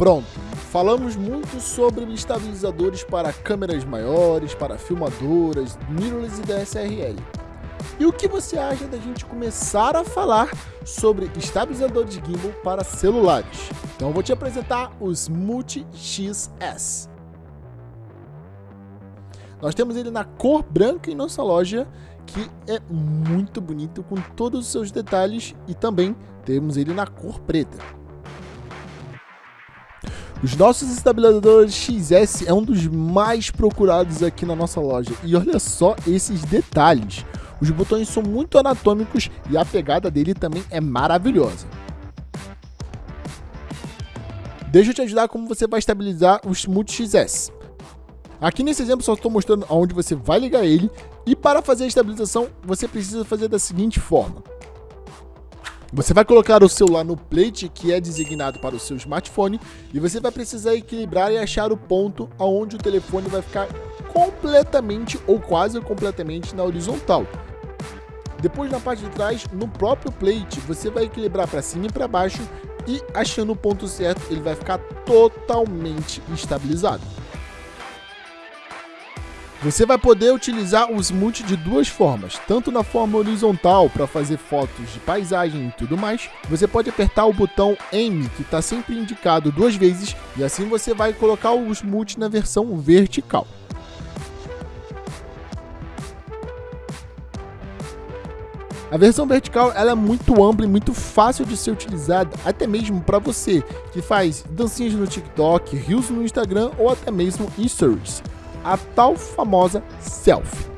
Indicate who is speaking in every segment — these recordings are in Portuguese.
Speaker 1: Pronto, falamos muito sobre estabilizadores para câmeras maiores, para filmadoras, mirrorless e DSLR. E o que você acha da gente começar a falar sobre estabilizadores gimbal para celulares? Então vou te apresentar os Multi XS. Nós temos ele na cor branca em nossa loja, que é muito bonito com todos os seus detalhes e também temos ele na cor preta. Os nossos estabilizadores XS é um dos mais procurados aqui na nossa loja. E olha só esses detalhes. Os botões são muito anatômicos e a pegada dele também é maravilhosa. Deixa eu te ajudar como você vai estabilizar os Multi XS. Aqui nesse exemplo só estou mostrando aonde você vai ligar ele e para fazer a estabilização você precisa fazer da seguinte forma. Você vai colocar o celular no plate que é designado para o seu smartphone e você vai precisar equilibrar e achar o ponto aonde o telefone vai ficar completamente ou quase completamente na horizontal. Depois na parte de trás, no próprio plate, você vai equilibrar para cima e para baixo e achando o ponto certo, ele vai ficar totalmente estabilizado. Você vai poder utilizar o Smooth de duas formas, tanto na forma horizontal para fazer fotos de paisagem e tudo mais, você pode apertar o botão Aim, que está sempre indicado duas vezes, e assim você vai colocar o Smooth na versão vertical. A versão vertical ela é muito ampla e muito fácil de ser utilizada, até mesmo para você que faz dancinhas no TikTok, reels no Instagram ou até mesmo stories a tal famosa selfie.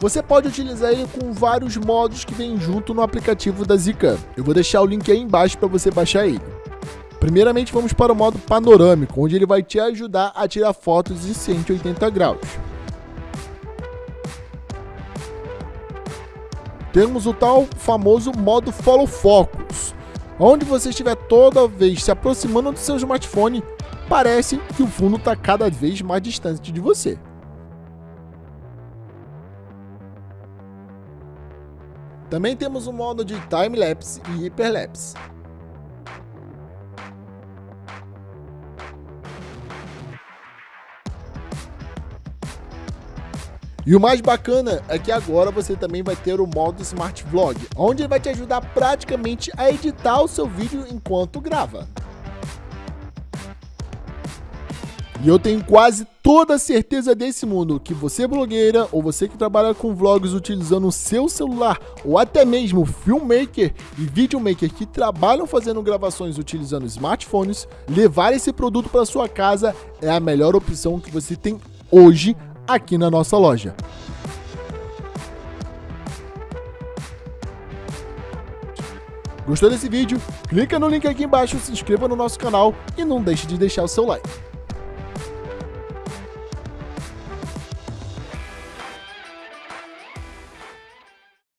Speaker 1: Você pode utilizar ele com vários modos que vem junto no aplicativo da Zika. Eu vou deixar o link aí embaixo para você baixar ele. Primeiramente vamos para o modo panorâmico, onde ele vai te ajudar a tirar fotos em 180 graus. Temos o tal famoso modo Follow Focus, onde você estiver toda vez se aproximando do seu smartphone, parece que o fundo está cada vez mais distante de você. Também temos o modo de time-lapse e hyperlapse. E o mais bacana é que agora você também vai ter o modo Smart Vlog, onde ele vai te ajudar praticamente a editar o seu vídeo enquanto grava. E eu tenho quase toda certeza desse mundo que você blogueira ou você que trabalha com vlogs utilizando o seu celular ou até mesmo filmmaker e videomaker que trabalham fazendo gravações utilizando smartphones, levar esse produto para sua casa é a melhor opção que você tem hoje aqui na nossa loja. Gostou desse vídeo? Clica no link aqui embaixo, se inscreva no nosso canal e não deixe de deixar o seu like.